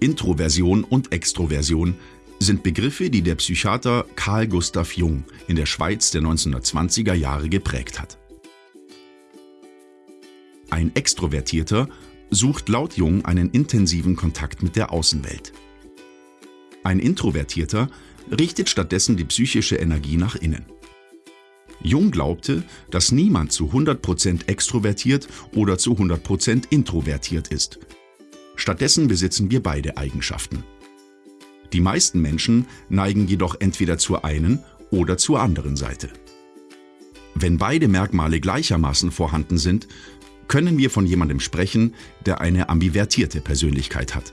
Introversion und Extroversion sind Begriffe, die der Psychiater Carl Gustav Jung in der Schweiz der 1920er Jahre geprägt hat. Ein Extrovertierter sucht laut Jung einen intensiven Kontakt mit der Außenwelt. Ein Introvertierter richtet stattdessen die psychische Energie nach innen. Jung glaubte, dass niemand zu 100% extrovertiert oder zu 100% introvertiert ist. Stattdessen besitzen wir beide Eigenschaften. Die meisten Menschen neigen jedoch entweder zur einen oder zur anderen Seite. Wenn beide Merkmale gleichermaßen vorhanden sind, können wir von jemandem sprechen, der eine ambivertierte Persönlichkeit hat.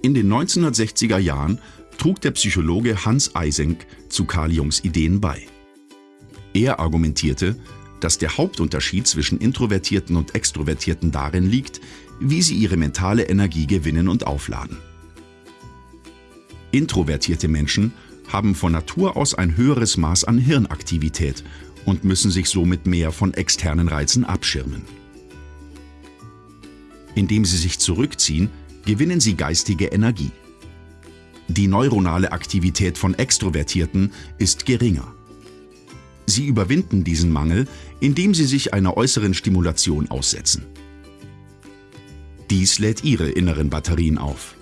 In den 1960er Jahren trug der Psychologe Hans Eysenck zu Carl Jungs Ideen bei. Er argumentierte, dass der Hauptunterschied zwischen Introvertierten und Extrovertierten darin liegt, wie sie ihre mentale Energie gewinnen und aufladen. Introvertierte Menschen haben von Natur aus ein höheres Maß an Hirnaktivität und müssen sich somit mehr von externen Reizen abschirmen. Indem sie sich zurückziehen, gewinnen sie geistige Energie. Die neuronale Aktivität von Extrovertierten ist geringer. Sie überwinden diesen Mangel, indem sie sich einer äußeren Stimulation aussetzen. Dies lädt ihre inneren Batterien auf.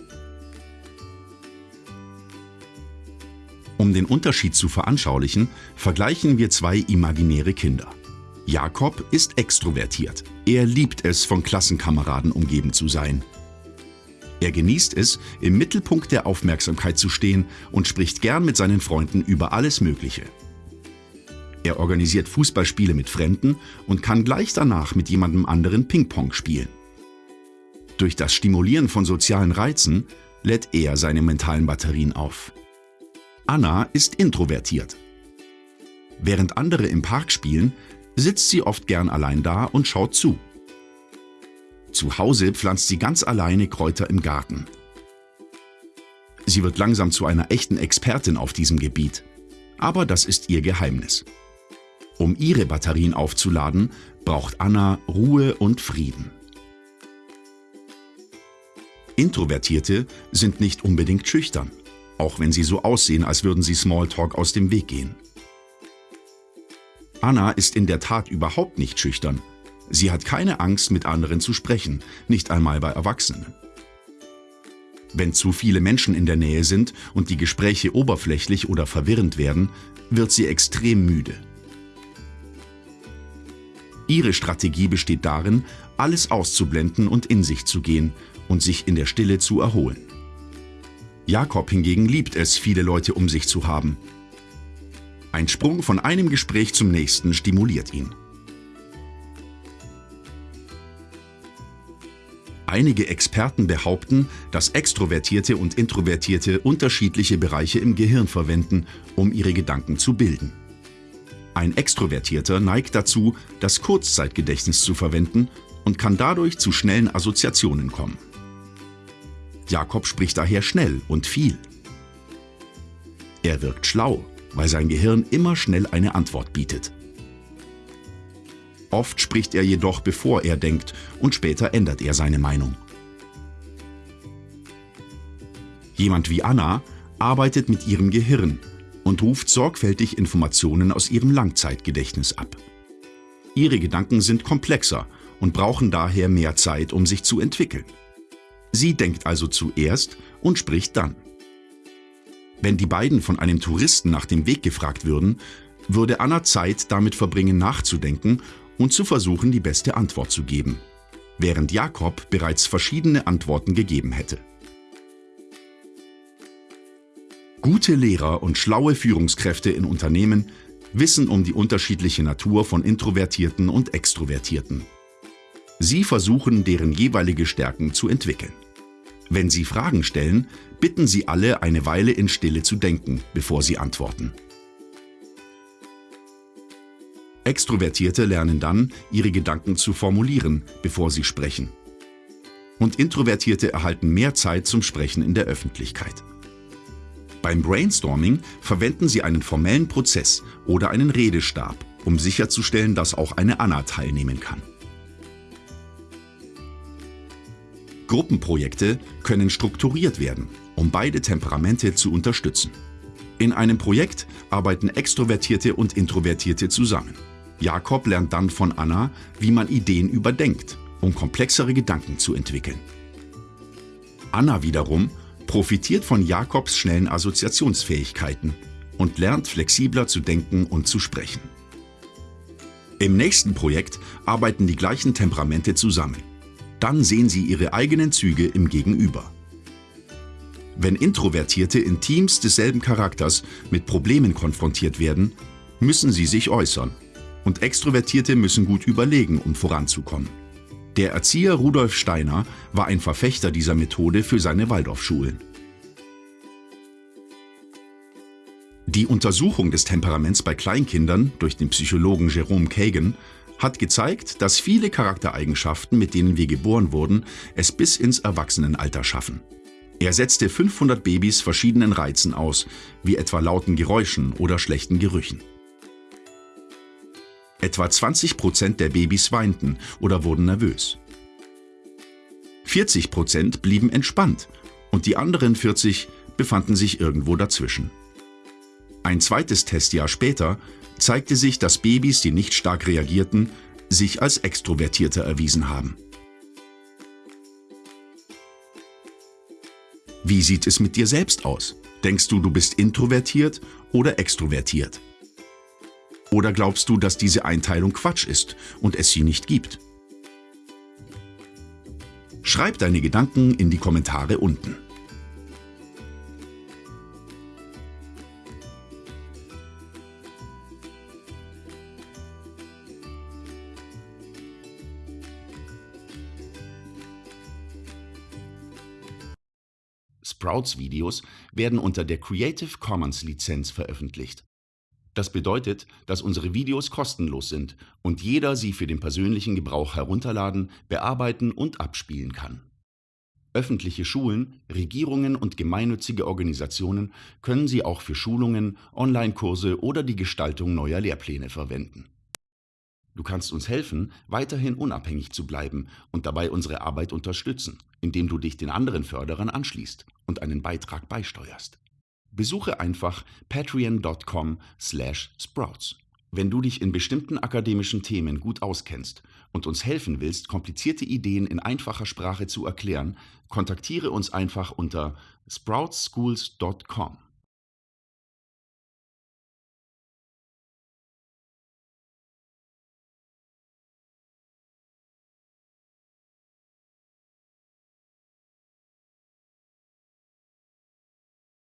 Um den Unterschied zu veranschaulichen, vergleichen wir zwei imaginäre Kinder. Jakob ist extrovertiert. Er liebt es, von Klassenkameraden umgeben zu sein. Er genießt es, im Mittelpunkt der Aufmerksamkeit zu stehen und spricht gern mit seinen Freunden über alles Mögliche. Er organisiert Fußballspiele mit Fremden und kann gleich danach mit jemandem anderen Ping-Pong spielen. Durch das Stimulieren von sozialen Reizen lädt er seine mentalen Batterien auf. Anna ist introvertiert. Während andere im Park spielen, sitzt sie oft gern allein da und schaut zu. Zu Hause pflanzt sie ganz alleine Kräuter im Garten. Sie wird langsam zu einer echten Expertin auf diesem Gebiet. Aber das ist ihr Geheimnis. Um ihre Batterien aufzuladen, braucht Anna Ruhe und Frieden. Introvertierte sind nicht unbedingt schüchtern, auch wenn sie so aussehen, als würden sie Smalltalk aus dem Weg gehen. Anna ist in der Tat überhaupt nicht schüchtern. Sie hat keine Angst, mit anderen zu sprechen, nicht einmal bei Erwachsenen. Wenn zu viele Menschen in der Nähe sind und die Gespräche oberflächlich oder verwirrend werden, wird sie extrem müde. Ihre Strategie besteht darin, alles auszublenden und in sich zu gehen und sich in der Stille zu erholen. Jakob hingegen liebt es, viele Leute um sich zu haben. Ein Sprung von einem Gespräch zum nächsten stimuliert ihn. Einige Experten behaupten, dass Extrovertierte und Introvertierte unterschiedliche Bereiche im Gehirn verwenden, um ihre Gedanken zu bilden. Ein Extrovertierter neigt dazu, das Kurzzeitgedächtnis zu verwenden und kann dadurch zu schnellen Assoziationen kommen. Jakob spricht daher schnell und viel. Er wirkt schlau, weil sein Gehirn immer schnell eine Antwort bietet. Oft spricht er jedoch, bevor er denkt, und später ändert er seine Meinung. Jemand wie Anna arbeitet mit ihrem Gehirn und ruft sorgfältig Informationen aus ihrem Langzeitgedächtnis ab. Ihre Gedanken sind komplexer und brauchen daher mehr Zeit, um sich zu entwickeln. Sie denkt also zuerst und spricht dann. Wenn die beiden von einem Touristen nach dem Weg gefragt würden, würde Anna Zeit damit verbringen nachzudenken und zu versuchen, die beste Antwort zu geben, während Jakob bereits verschiedene Antworten gegeben hätte. Gute Lehrer und schlaue Führungskräfte in Unternehmen wissen um die unterschiedliche Natur von Introvertierten und Extrovertierten. Sie versuchen, deren jeweilige Stärken zu entwickeln. Wenn Sie Fragen stellen, bitten Sie alle, eine Weile in Stille zu denken, bevor Sie antworten. Extrovertierte lernen dann, ihre Gedanken zu formulieren, bevor sie sprechen. Und Introvertierte erhalten mehr Zeit zum Sprechen in der Öffentlichkeit. Beim Brainstorming verwenden sie einen formellen Prozess oder einen Redestab, um sicherzustellen, dass auch eine Anna teilnehmen kann. Gruppenprojekte können strukturiert werden, um beide Temperamente zu unterstützen. In einem Projekt arbeiten Extrovertierte und Introvertierte zusammen. Jakob lernt dann von Anna, wie man Ideen überdenkt, um komplexere Gedanken zu entwickeln. Anna wiederum profitiert von Jakobs schnellen Assoziationsfähigkeiten und lernt flexibler zu denken und zu sprechen. Im nächsten Projekt arbeiten die gleichen Temperamente zusammen. Dann sehen sie ihre eigenen Züge im Gegenüber. Wenn Introvertierte in Teams desselben Charakters mit Problemen konfrontiert werden, müssen sie sich äußern. Und Extrovertierte müssen gut überlegen, um voranzukommen. Der Erzieher Rudolf Steiner war ein Verfechter dieser Methode für seine Waldorfschulen. Die Untersuchung des Temperaments bei Kleinkindern durch den Psychologen Jerome Kagan hat gezeigt, dass viele Charaktereigenschaften, mit denen wir geboren wurden, es bis ins Erwachsenenalter schaffen. Er setzte 500 Babys verschiedenen Reizen aus, wie etwa lauten Geräuschen oder schlechten Gerüchen. Etwa 20 Prozent der Babys weinten oder wurden nervös. 40 Prozent blieben entspannt und die anderen 40 befanden sich irgendwo dazwischen. Ein zweites Testjahr später zeigte sich, dass Babys, die nicht stark reagierten, sich als extrovertierter erwiesen haben. Wie sieht es mit dir selbst aus? Denkst du, du bist introvertiert oder extrovertiert? Oder glaubst du, dass diese Einteilung Quatsch ist und es sie nicht gibt? Schreib deine Gedanken in die Kommentare unten. Sprouts-Videos werden unter der Creative Commons-Lizenz veröffentlicht. Das bedeutet, dass unsere Videos kostenlos sind und jeder sie für den persönlichen Gebrauch herunterladen, bearbeiten und abspielen kann. Öffentliche Schulen, Regierungen und gemeinnützige Organisationen können sie auch für Schulungen, Online-Kurse oder die Gestaltung neuer Lehrpläne verwenden. Du kannst uns helfen, weiterhin unabhängig zu bleiben und dabei unsere Arbeit unterstützen, indem du dich den anderen Förderern anschließt und einen Beitrag beisteuerst. Besuche einfach patreon.com/sprouts. Wenn du dich in bestimmten akademischen Themen gut auskennst und uns helfen willst, komplizierte Ideen in einfacher Sprache zu erklären, kontaktiere uns einfach unter sproutsschools.com.